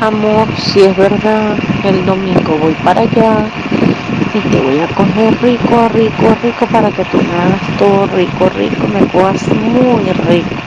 Amor, si es verdad, el domingo voy para allá y te voy a coger rico, rico, rico para que tú me hagas todo rico, rico, me cojas muy rico.